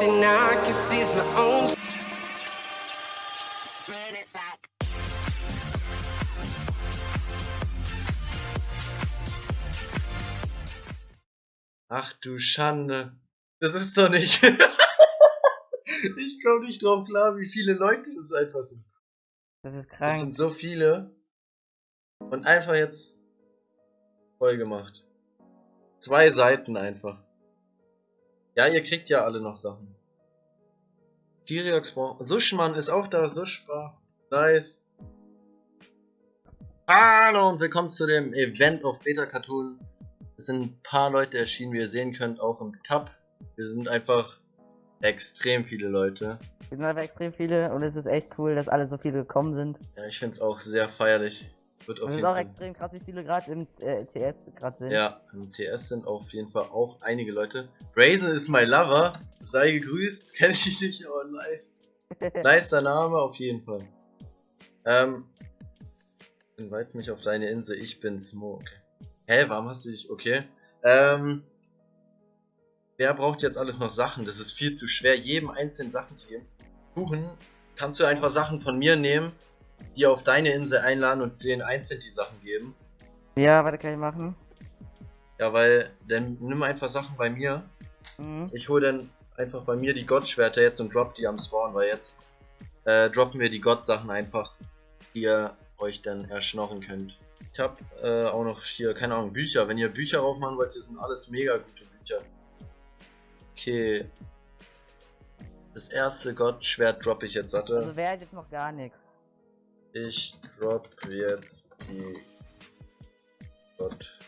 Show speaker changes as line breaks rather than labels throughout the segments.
something I can see is my own. Spread it like.
Ach du Schande. Das ist doch nicht. ich komme nicht drauf klar, wie viele Leute das einfach sind.
Das ist
Das
krank.
sind so viele. Und einfach jetzt voll gemacht. Zwei Seiten einfach. Ja, ihr kriegt ja alle noch Sachen. Kiriox braucht. Sushman ist auch da. Sushba. Nice. Hallo und willkommen zu dem Event auf Beta Cartoon. Es sind ein paar Leute erschienen, wie ihr sehen könnt, auch im Tab. Wir sind einfach extrem viele Leute.
Wir sind einfach extrem viele und es ist echt cool, dass alle so viele gekommen sind.
Ja, ich finde es auch sehr feierlich. Wird auf
Und es ist
jeden
auch
Fall.
extrem krass, wie viele gerade im äh, TS gerade sind.
Ja, im TS sind auf jeden Fall auch einige Leute. Brazen ist my lover. Sei gegrüßt. Kenn ich dich, aber nice. Nicer Name auf jeden Fall. Ähm. Invite mich auf deine Insel. Ich bin Smoke. Hä, warum hast du dich. Okay. Ähm. Wer braucht jetzt alles noch Sachen? Das ist viel zu schwer, jedem einzelnen Sachen zu geben. Kuchen, kannst du einfach Sachen von mir nehmen, die auf deine Insel einladen und denen einzeln die Sachen geben?
ja, warte, kann ich machen.
Ja, weil dann nimm einfach Sachen bei mir.
Mhm.
Ich hole dann einfach bei mir die Gottschwerter jetzt und drop die am Spawn, weil jetzt äh, droppen wir die Gott-Sachen einfach, die ihr euch dann erschnorren könnt. Ich hab äh, auch noch hier, keine Ahnung, Bücher. Wenn ihr Bücher aufmachen wollt, hier sind alles mega gute Bücher. Okay. Das erste Gottschwert droppe ich jetzt, warte.
Also hat jetzt noch gar nichts?
Ich drop jetzt die Gott.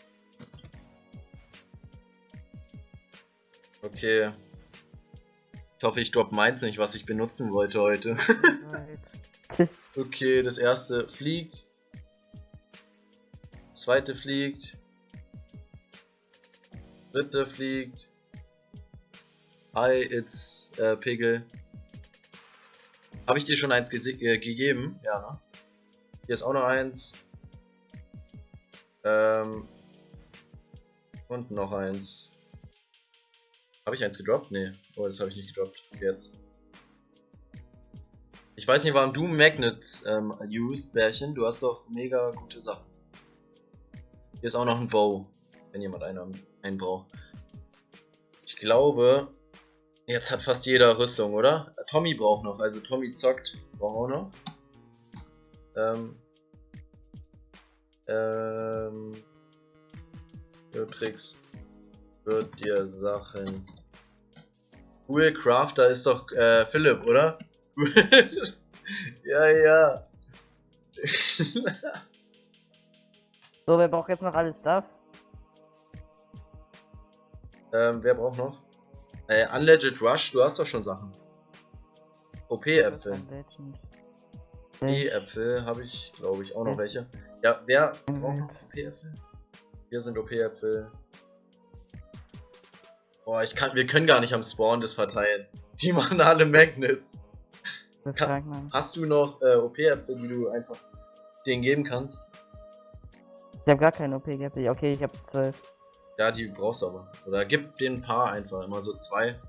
Okay. Ich hoffe, ich drop meins nicht, was ich benutzen wollte heute. okay, das erste fliegt. Zweite fliegt. Dritte fliegt. Hi, it's äh, Pegel. Habe ich dir schon eins äh, gegeben? Ja, ne? Hier ist auch noch eins. Ähm. Und noch eins. Habe ich eins gedroppt? Nee. Oh, das habe ich nicht gedroppt. Jetzt. Ich weiß nicht, warum du Magnets ähm, used, Bärchen. Du hast doch mega gute Sachen. Hier ist auch noch ein Bow. Wenn jemand einen, einen braucht. Ich glaube, jetzt hat fast jeder Rüstung, oder? Tommy braucht noch. Also Tommy zockt. Braucht auch noch. Ähm. Ähm. Tricks wird dir Sachen. Cool Crafter ist doch äh, Philipp, oder? ja, ja.
So, wer braucht jetzt noch alles Stuff?
ähm, wer braucht noch? Äh, Unlegit Rush, du hast doch schon Sachen. OP-Äpfel. OP-Äpfel habe ich, glaube ich, auch noch welche. Ja, wer
Mhm.
braucht noch OP-Äpfel? Hier sind OP-Äpfel. Boah, ich kann, wir können gar nicht am Spawn das verteilen. Die machen alle Magnets.
Das ist
Ka-
krank, Mann.
Hast du noch äh, OP-Äpfel, die du einfach denen geben kannst?
Ich hab gar keine OP gehabt. Okay, ich hab 12.
Ja, die brauchst du aber. Oder gib den ein paar einfach, immer so zwei.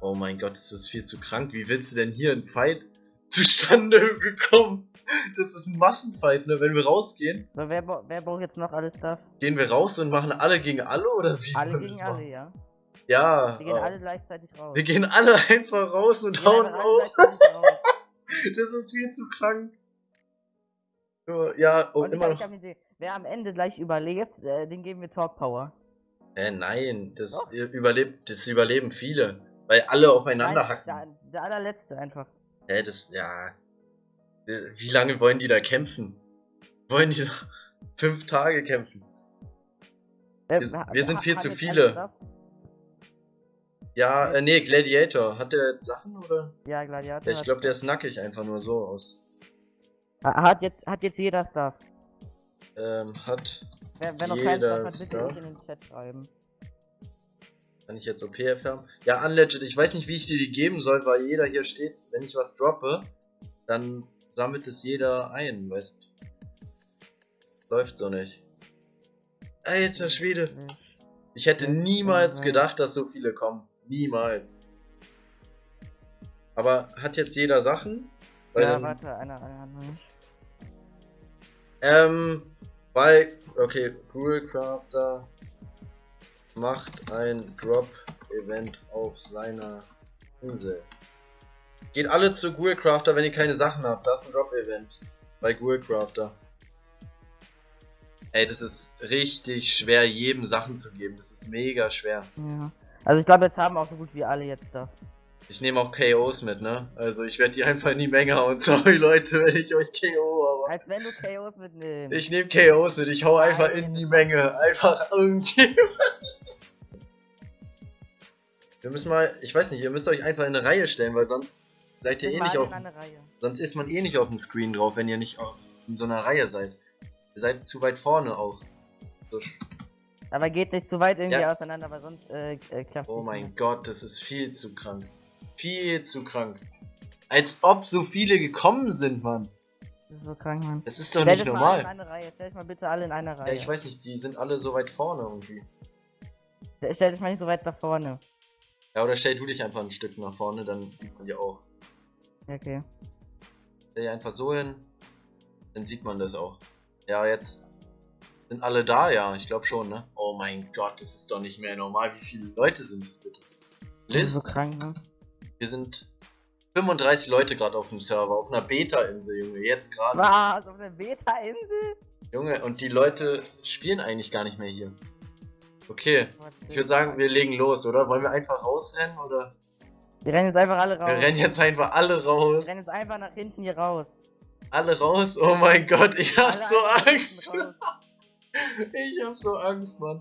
Oh mein Gott, das ist viel zu krank. Wie willst du denn hier ein Fight zustande gekommen? Das ist ein Massenfight, ne? Wenn wir rausgehen,
So, wer, wer braucht jetzt noch alles Stuff?
gehen wir raus und machen alle gegen alle oder wie?
Alle gegen alle,
machen?
ja.
Ja.
Wir gehen
äh,
alle gleichzeitig raus.
wir gehen alle einfach raus und hauen auf. Das ist viel zu krank. Ja, oh,
Und ich
immer noch.
Wer am Ende gleich überlebt, äh, den geben wir Talk Power.
Äh, nein, das
Doch.
überlebt, das überleben viele. Weil alle aufeinander
Nein,
hacken.
Der, der allerletzte einfach.
Hä, das, ja. Äh, Wie lange wollen die da kämpfen? Wollen die da fünf Tage kämpfen?
Äh,
Wir-
ha-
wir sind viel zu viele. Ja, äh, nee, Gladiator. Hat der Sachen oder?
Ja, Gladiator.
Ja, ich glaube, der ist nackig einfach nur so aus.
Ha- Hat jetzt, hat jetzt jeder Stuff.
Ähm, hat.
Wer, wer noch keinen
Jeder
Stuff hat, bitte
Stuff.
nicht in den Chat schreiben.
Kann ich jetzt OP erfahren? Ja, Unlegit. Ich weiß nicht, wie ich dir die geben soll, weil jeder hier steht, wenn ich was droppe, dann sammelt es jeder ein, weißt Läuft so nicht. Alter Schwede. Ich hätte niemals gedacht, dass so viele kommen. Niemals. Aber hat jetzt jeder Sachen? Weil
ja, warte, einer, einer hat noch nicht.
Ähm, weil, okay, Gruel Crafter macht ein Drop-Event auf seiner Insel. Geht alle zu Gruel Crafter, wenn ihr keine Sachen habt. Das ist ein Drop-Event bei Gruel Crafter. Ey, das ist richtig schwer, jedem Sachen zu geben. Das ist mega schwer.
Ja. Also ich glaube, jetzt haben auch so gut wie alle jetzt das.
Ich nehme auch KOs mit, ne? Also ich werde die einfach in die Menge hauen. Sorry Leute, wenn ich euch KO, aber...
Als wenn du KOs mitnimmst.
Ich nehme KOs mit, ich hau einfach in die Menge. Einfach irgendjemand. Wir müssen mal, ich weiß nicht, ihr müsst euch einfach in eine Reihe stellen, weil sonst seid ihr eh nicht auf. Sonst ist man eh nicht auf dem Screen drauf, wenn ihr nicht auf, in so einer Reihe seid. Ihr seid zu weit vorne auch. So,
Aber geht nicht zu weit irgendwie
Ja.
auseinander, weil sonst äh, äh, klappt
oh
nicht
mein
mehr.
Gott, das ist viel zu krank. Viel zu krank. Als ob so viele gekommen sind, Mann.
Das ist so krank, Mann.
Das ist doch
Stell
nicht
dich mal in
normal.
eine Reihe. Stell dich mal bitte alle in einer
Ja,
Reihe.
ich weiß nicht, die sind alle so weit vorne irgendwie.
Stell- dich mal nicht so weit nach vorne.
Ja, oder stell du dich einfach ein Stück nach vorne, dann sieht man die auch.
Okay.
Stell dich einfach so hin, dann sieht man das auch. Ja, jetzt sind alle da, ja, ich glaube schon, ne? Oh mein Gott, das ist doch nicht mehr normal. Wie viele Leute sind es bitte?
Ist so krank, ne?
wir sind 35 Leute gerade auf dem Server, auf einer Beta-Insel, Junge, jetzt gerade.
Was? Auf der Beta-Insel?
Junge, und die Leute spielen eigentlich gar nicht mehr hier. Okay, ich würde sagen, wir legen los, oder? Wollen wir einfach rausrennen, oder?
Wir rennen jetzt einfach alle raus.
Wir rennen jetzt einfach alle raus.
Wir rennen jetzt einfach nach hinten hier raus.
Alle raus? Oh mein Gott, ich hab
Alle
so Angst. Ich hab so Angst, Mann.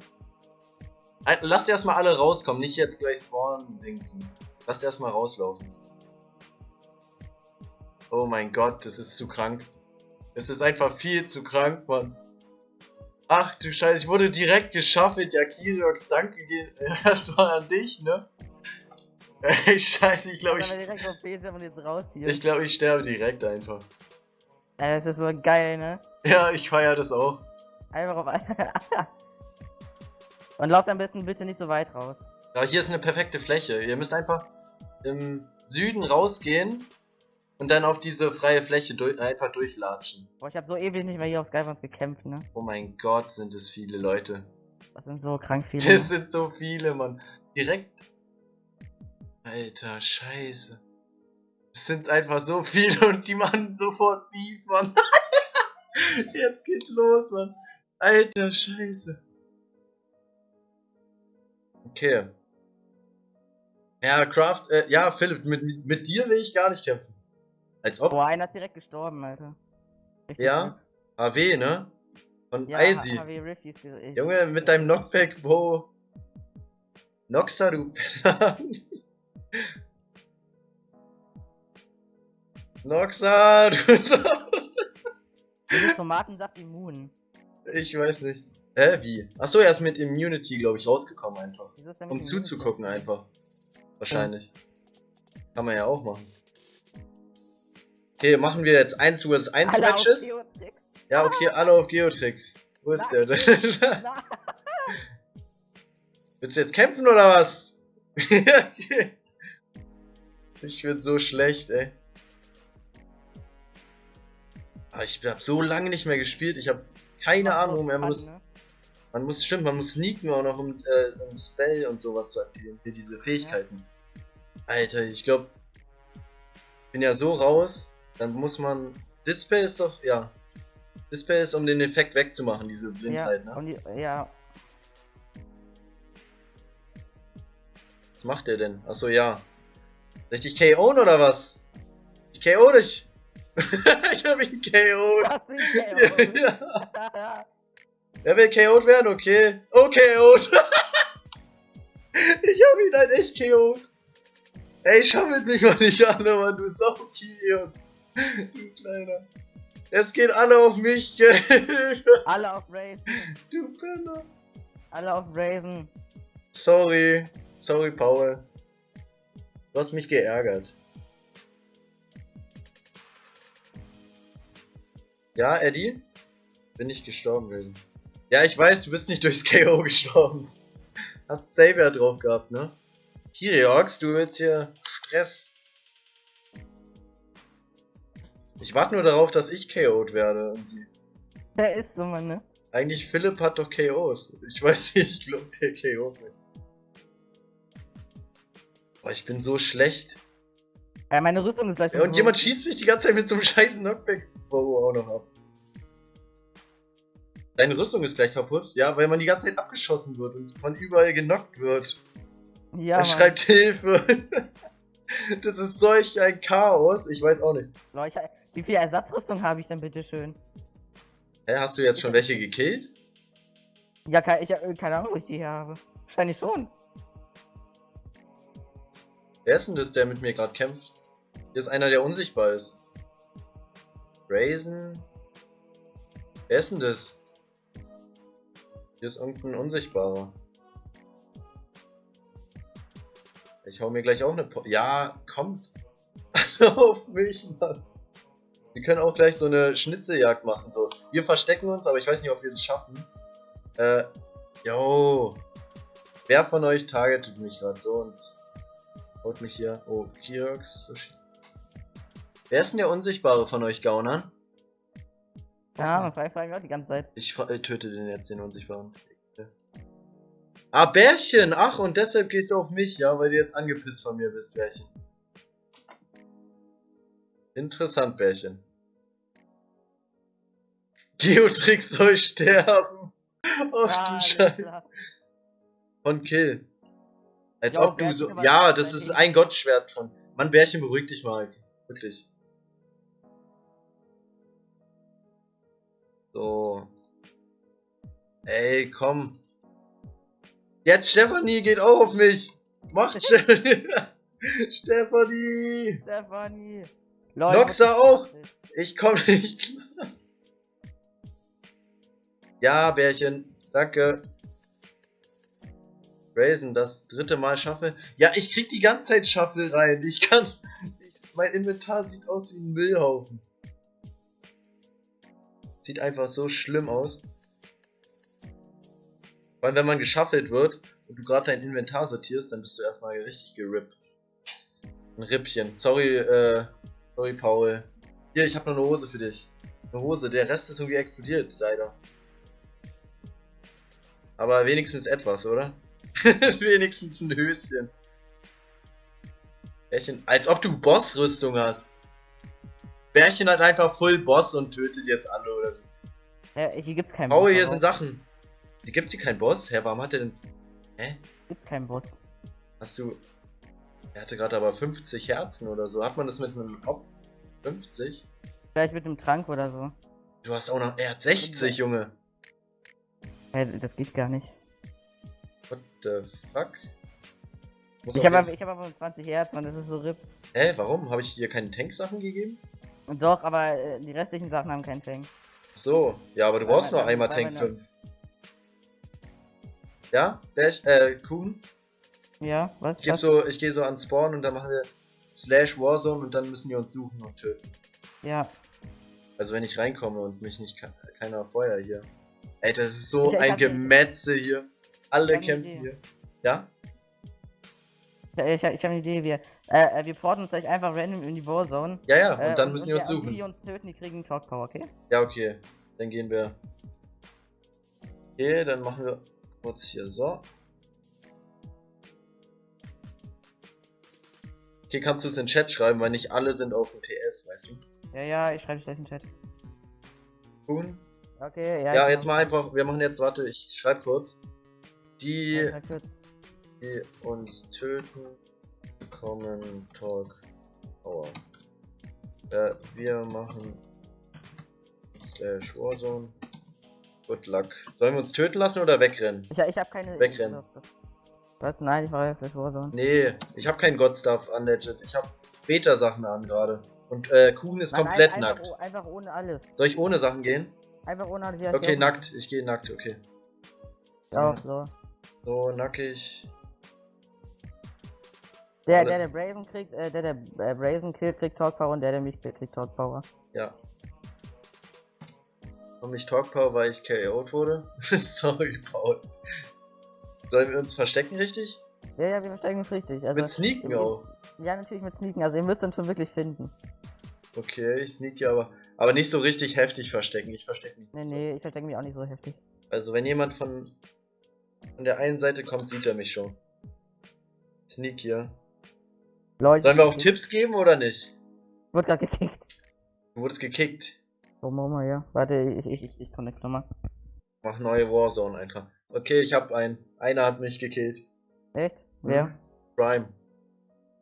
Lasst erstmal alle rauskommen, nicht jetzt gleich spawnen, Dingsen. Lasst erstmal rauslaufen. Oh mein Gott, das ist zu krank. Es ist einfach viel zu krank, Mann. Ach du Scheiße, ich wurde direkt geschaffelt. Ja, Kiriox, danke gehen erstmal an dich, ne? Ey, Scheiße, ich glaube, ich, ich, glaub, ich sterbe direkt einfach.
Äh, das ist so geil, ne?
Ja, ich feier das auch.
Einfach auf Und lauft am besten bitte nicht so weit raus.
Ja, hier ist eine perfekte Fläche. Ihr müsst einfach im Süden rausgehen und dann auf diese freie Fläche durch, einfach durchlatschen.
Boah, ich habe so ewig nicht mehr hier auf Skybones gekämpft, ne?
Oh mein Gott, sind es viele Leute.
Das sind so krank viele.
Das sind so viele, Mann. Direkt. Alter, scheiße. Es sind einfach so viele und die machen sofort Beef, Mann. Jetzt geht's los, Mann. Alter, scheiße. Okay. Ja, Craft, äh, ja, Philipp, mit, mit, mit dir will ich gar nicht kämpfen. Als ob.
Boah, einer ist direkt gestorben, Alter. Richtig
Ja? AW, ne? Von
Ja,
Icy.
HW ist ich-
Junge, mit deinem Knockback, Bro. Noxa, du. Noxa, du
Tomatensaft immun.
Ich weiß nicht. Hä, wie? Achso, er ist mit Immunity, glaube ich, rausgekommen einfach. Um zuzugucken einfach. Wahrscheinlich. Kann man ja auch machen. Okay, machen wir jetzt 1 vs 1
Alle
Matches. Ja, okay, alle auf Geotrix. Wo ist der denn? Willst du jetzt kämpfen oder was? Ich bin so schlecht, ey. Aber ich hab so lange nicht mehr gespielt. Ich habe keine
macht
Ahnung. Man muss,
ne?
man muss, stimmt, man muss sneaken auch noch, um, äh, um Spell und sowas zu aktivieren. Für diese Fähigkeiten. Alter, ich glaube, bin ja so raus. Dann muss man. Display ist doch, ja. Display ist, um den Effekt wegzumachen, diese
Ja,
Blindheit, ne?
und die, ja,
Was macht der denn? Achso, ja. Soll ich dich KO'en oder was? Ich KO dich! ich hab ihn KO'd!
das ist
Ja,
der
ja. Wer will KO'd werden? Okay. Oh, KO'd! ich hab ihn halt echt KO'd! Ey, schaffelt mich mal nicht an, Mann, du Saukier! Du Kleiner. Es geht alle auf mich, gell?
Alle auf Raven.
Du Penner.
Alle auf Raven.
Sorry. Sorry, Paul. Du hast mich geärgert. Ja, Eddie? Bin ich gestorben, Raven. Ja, ich weiß, du bist nicht durchs KO gestorben. Hast Savior drauf gehabt, ne? Kiriox, du willst hier Stress. Ich warte nur darauf, dass ich KO'd werde.
Der ist so, Mann, ne?
Eigentlich Philipp hat doch KOs. Ich weiß nicht, ich glaube der KO wird. Boah, ich bin so schlecht.
Ja, meine Rüstung ist gleich
Ja, und
so-
jemand schießt mich die ganze Zeit mit so einem scheiß Knockback Bow auch noch ab. Deine Rüstung ist gleich kaputt? Ja, weil man die ganze Zeit abgeschossen wird und von überall genockt wird.
Ja,
er schreibt Hilfe. das ist solch ein Chaos. Ich weiß auch nicht.
Ich, wie viel Ersatzrüstung habe ich denn bitte schön?
Hä, hast du jetzt schon welche gekillt?
Ja, ich habe keine Ahnung, wo ich die hier habe. Wahrscheinlich schon.
Wer ist denn das, der mit mir gerade kämpft? Hier ist einer, der unsichtbar ist. Brazen? Wer ist denn das? Hier ist irgendein Unsichtbarer. Ich hau mir gleich auch eine po Ja, kommt. auf mich, Mann. Wir können auch gleich so eine Schnitzeljagd machen. So. Wir verstecken uns, aber ich weiß nicht, ob wir das schaffen. Äh, yo. Wer von euch targetet mich gerade so und Haut mich hier. Oh, Kiox. Sushi. Wer ist denn der Unsichtbare von euch Gaunern?
Ja, man fragt auch die ganze Zeit.
Ich äh, töte den jetzt, den Unsichtbaren. Ah, Bärchen! Ach, und deshalb gehst du auf mich, ja, weil du jetzt angepisst von mir bist, Bärchen. Interessant, Bärchen. Geotrix soll sterben! Ach
Ah,
du
alles
Scheiße. Von Kill. Als
Ja,
ob du
Bärchen
so. Ja, das ist ein Gottschwert von. Mann, Bärchen, beruhig dich mal. Wirklich. So. Ey, komm. Jetzt Stefanie geht auch auf mich. Mach Stefanie. Stefanie.
Stefanie. Leute,
Noxa auch. Ich komm nicht klar. Ja, Bärchen. Danke. Raisin, das dritte Mal schaffe. Ja, ich krieg die ganze Zeit Shuffle rein. Ich kann. Ich, mein Inventar sieht aus wie ein Müllhaufen. Sieht einfach so schlimm aus. Vor allem, wenn man geschaffelt wird und du gerade dein Inventar sortierst, dann bist du erstmal richtig gerippt. Ein Rippchen. Sorry, äh, sorry, Paul. Hier, ich habe noch eine Hose für dich. Eine Hose. Der Rest ist irgendwie explodiert, leider. Aber wenigstens etwas, oder? wenigstens ein Höschen. Bärchen, als ob du Bossrüstung hast. Bärchen hat einfach Full Boss und tötet jetzt alle, oder? wie?
Äh, hier gibt's keinen
Paul,
Boss.
hier
darauf.
sind Sachen. Hier gibt's hier keinen Boss? Hä, warum hat er denn... Hä?
Gibt's keinen Boss.
Hast du... Er hatte gerade aber 50 Herzen oder so. Hat man das mit einem Kopf? 50?
Vielleicht mit dem Trank oder so.
Du hast auch noch... Er hat 60, Junge.
Hä, das geht gar nicht.
What the fuck? Muss
Ich habe aber, hab aber 20 Herz, man, das ist so RIP.
Hä, warum? Habe ich dir keine Tanksachen gegeben?
Und doch, aber äh, die restlichen Sachen haben keinen Tank.
So, ja, aber du brauchst nur einmal Tank
meine-
5. Ja? Dash, äh, Kuhn?
Ja, was?
Ich,
was?
so, ich gehe so an Spawn und dann machen wir Slash Warzone und dann müssen die uns suchen und töten.
Ja.
Also wenn ich reinkomme und mich nicht ke keiner Feuer hier. Ey, das ist so
Ich- ich
ein
hab die-
Gemetze hier. Alle
Ich Idee.
hier. Ja?
Ich, ich, ich habe eine Idee, wir, äh, äh, wir porten uns gleich einfach random in die Warzone.
Ja, ja, und
äh,
dann müssen die uns
und Die
suchen.
uns töten, die kriegen Talk Power, okay?
Ja, okay. Dann gehen wir. Okay, dann machen wir kurz hier so. Okay, kannst du es in den Chat schreiben, weil nicht alle sind auf dem PS, weißt du?
Ja, ja, ich schreibe gleich in den Chat.
Kuhn?
Okay, ja.
Ja, jetzt mal einfach, wir machen jetzt, warte, ich schreib kurz. Die,
Ja, kurz.
die uns töten, kommen Talk Power. Äh, wir machen slash Warzone. Good luck. Sollen wir uns töten lassen oder wegrennen?
Ich, ich habe keine.
Wegrennen.
Was? Nein, ich war ja fürs Warzone.
Nee, ich habe keinen God-Stuff an Legit. Ich habe Beta-Sachen an gerade. Und äh, Kuhn ist
Nein,
komplett
ein-
nackt.
Einfach, oh- einfach ohne alles.
Soll ich ohne Sachen gehen?
Einfach ohne alles. Ja,
Okay, nackt. Ich gehe nackt, okay.
Auch so.
So, nackig.
Der,
Alle.
der, der Brazen kriegt, äh, der, der äh, Brazen killt, kriegt Talk Power und der, der mich killt, kriegt Talk Power.
Ja. Und nicht Talk Power, weil ich KO'd wurde. Sorry, Paul. Sollen wir uns verstecken, richtig?
Ja, ja, wir versteigen uns richtig. Also,
Mit Sneaken auch.
Ja, natürlich mit Sneaken. Also, ihr müsst uns schon wirklich finden.
Okay, ich sneak hier aber. Aber nicht so richtig heftig verstecken. Ich verstecke mich.
Nee,
nicht so.
nee, ich verstecke mich auch nicht so heftig.
Also wenn jemand von, von der einen Seite kommt, sieht er mich schon. Sneak hier.
Leute,
Sollen wir auch Tipps geben oder nicht?
Wird grad gekickt.
Du wurdest gekickt.
Oh Mama, ja. Warte, ich, ich, ich, ich connect nochmal.
Mach neue Warzone einfach. Okay, ich hab einen. Einer hat mich gekillt.
Echt? Wer?
Mhm. Prime.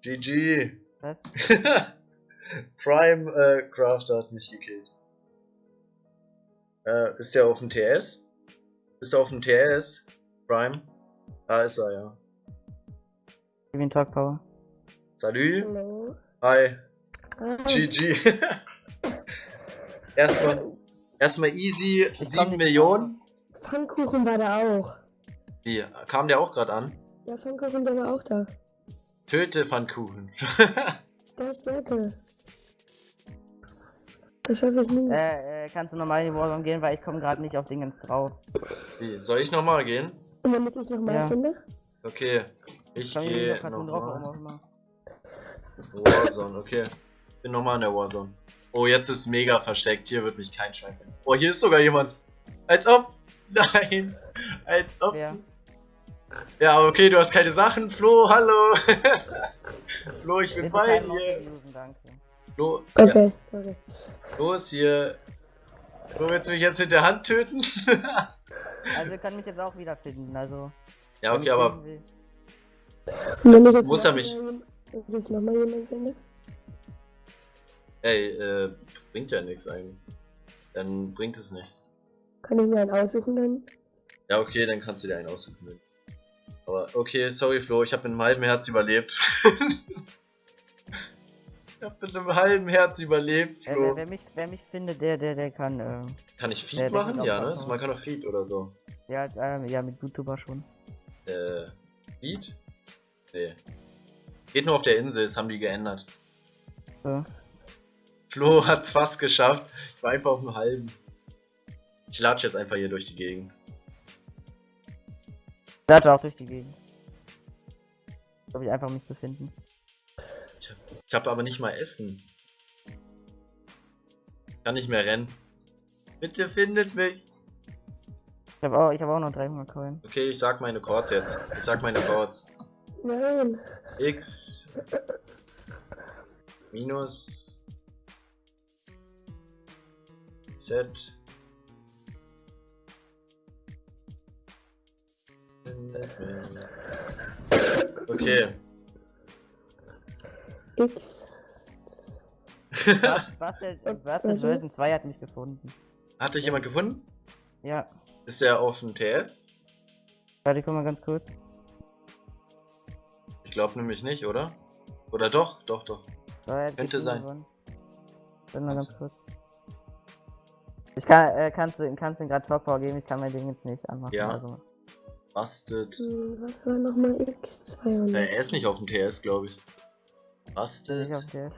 GG.
Was?
Prime äh, Crafter hat mich gekillt. Äh, ist der auf dem TS? Ist er auf dem TS? Prime? Da ist er, ja.
Gib ihm Talk Power.
Salü.
Hallo.
Hi.
Ah,
GG. erstmal, erstmal easy
komm
7
nicht
Millionen.
Pfannkuchen war da auch.
Wie, kam der auch gerade an?
Ja, Pfannkuchen, der war auch da.
Töte Pfannkuchen.
Da ist Stärke. Das schaffe ich nie.
Äh, äh, kannst du nochmal in die Warzone gehen, weil ich komme gerade nicht auf Dingens drauf.
Wie, soll ich nochmal gehen?
Und damit ich nochmal
Ja.
finde.
Okay. Ich
ich
gehe nochmal. Warzone, okay. Bin nochmal in der Warzone. Oh, jetzt ist mega versteckt. Hier wird mich kein Schwein finden. Oh, hier ist sogar jemand. Als ob. Nein. Als ob.
Wer?
Ja, okay, du hast keine Sachen. Flo, hallo. Flo, ich bin
Bitte
bei dir. Flo, ja,
Okay, sorry.
los hier. Flo, willst du mich jetzt mit der Hand töten?
Also, ihr könnt mich jetzt auch wiederfinden, also.
ja, okay, aber Muss er mich-
wenn ich jetzt nochmal jemanden finde?
Ey, äh, bringt ja nichts eigentlich. Dann bringt es nichts.
Kann ich mir einen aussuchen dann?
Ja, okay, dann kannst du dir einen aussuchen. Aber okay, sorry Flo, ich habe mit einem halben Herz überlebt. ich habe mit einem halben Herz überlebt, Flo.
wer, wer, mich, wer mich findet, der, der, der kann, äh,
Kann ich Feed
der- der
machen?
wird
Ja,
auch
ne?
machen.
Man kann doch Feed oder so.
ja, äh, ja, mit YouTuber schon.
Äh, Feed? Nee. Geht nur auf der Insel, das haben die geändert.
So.
Flo hat's fast geschafft. Ich war einfach auf dem halben. Ich latsche jetzt einfach hier durch die Gegend.
Lade auch durch die Gegend. Glaube ich einfach, um mich zu finden.
Ich habe aber nicht mal Essen. Kann nicht mehr rennen. Bitte findet mich.
Ich habe auch, ich hab auch noch 300 Coin.
Okay, ich sag meine Chords jetzt. Ich sag meine Chords.
Nein.
X minus Z Okay.
X. Äh,
Bastel
warte.
Version 2 hat mich gefunden.
Hat dich jemand gefunden?
Ja,
Ist der auf dem TS?
warte, guck mal ganz kurz.
Ich glaube nämlich nicht, oder? Oder doch? Doch, doch.
So, er
Könnte sein.
gewonnen. Warte mal
Warte.
ganz kurz. Ich kann, äh, kannst du, kannst du ihm gerade Talk Power geben, ich kann mein Ding jetzt nicht anmachen.
Ja.
Also.
Busted.
Hm, Was war nochmal X? 200.
Äh, er ist nicht auf dem TS, glaube ich.
Ich
Busted.
auf TS.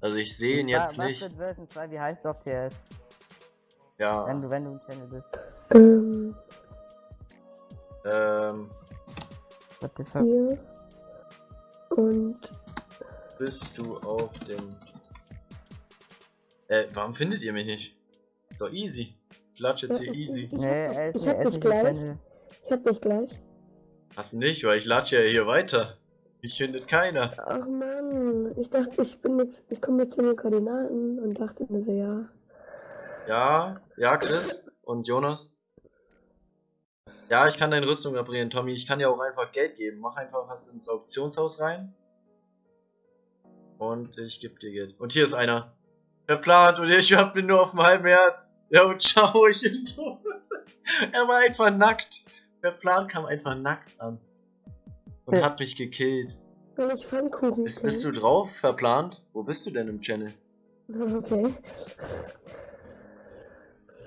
Also ich sehe ihn jetzt nicht.
Busted Version 2, wie heißt du auf TS? Wenn
Ja.
du, wenn du im Channel bist.
Ähm,
Ähm,
What the fuck?
hier. Und
bist du auf dem. Äh, warum findet ihr mich nicht? Ist doch easy. Ich latsch jetzt
Ja,
hier
ist-
easy.
Ich
nee,
hab dich-
ist,
ich hab dich gleich. Ich hab dich gleich.
Hast du nicht, weil ich latsche ja hier weiter. Ich findet keiner.
Ach man, ich dachte, ich bin jetzt, ich komme jetzt zu den Koordinaten und dachte mir so, ja.
Ja, ja, Chris und Jonas. Ja, ich kann deine Rüstung reparieren, Tommy. Ich kann dir auch einfach Geld geben. Mach einfach was ins Auktionshaus rein. Und ich gebe dir Geld. Und hier ist einer. Verplant und ich hab ihn nur auf dem halben Herz. Ja, und ciao, ich bin tot. er war einfach nackt. Verplant kam einfach nackt an. Und
Ja.
hat mich gekillt.
Weil ich Pfannkuchen
Bist, bist du drauf, verplant? Wo bist du denn im Channel?
Okay.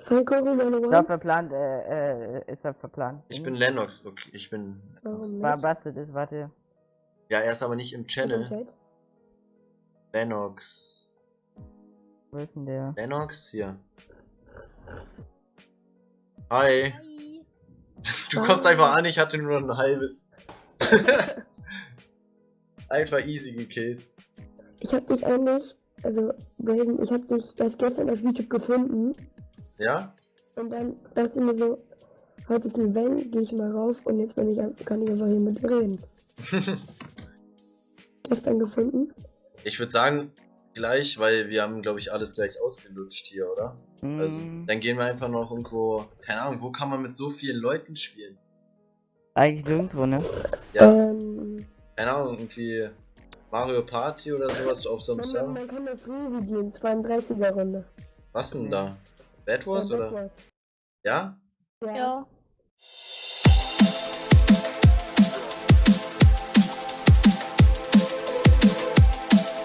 Pfannkuchen meine
Ich glaube, verplant, äh, äh, ist er verplant.
Ich bin Lennox. Okay, ich bin.
Warum
War
nicht?
Busted ist, warte.
Ja, er ist aber nicht im Channel.
Chat?
Lennox.
Wo ist denn der?
Lennox, hier. Hi.
Hi.
Du kommst einfach an, ich hatte nur ein halbes. einfach easy gekillt.
Ich hab dich eigentlich also Brazen, ich habe dich erst gestern auf YouTube gefunden
Ja?
und dann dachte ich mir so, heute ist ein Event, gehe ich mal rauf und jetzt bin ich, kann ich einfach hier mit reden. Gestern gefunden.
Ich würde sagen, gleich, weil wir haben, glaube ich, alles gleich ausgelutscht hier, oder? Also,
Mm,
dann gehen wir einfach noch irgendwo, keine Ahnung, wo kann man mit so vielen Leuten spielen?
eigentlich nirgendwo, ne?
Ja,
Ähm,
keine Ahnung, irgendwie Mario Party oder sowas auf so einem
man, man,
Server?
man kann auf Revi gehen, 32er Runde.
Was denn da? Bad Wars
Ja,
oder?
Bad Wars.
Ja?
Ja.
Ja.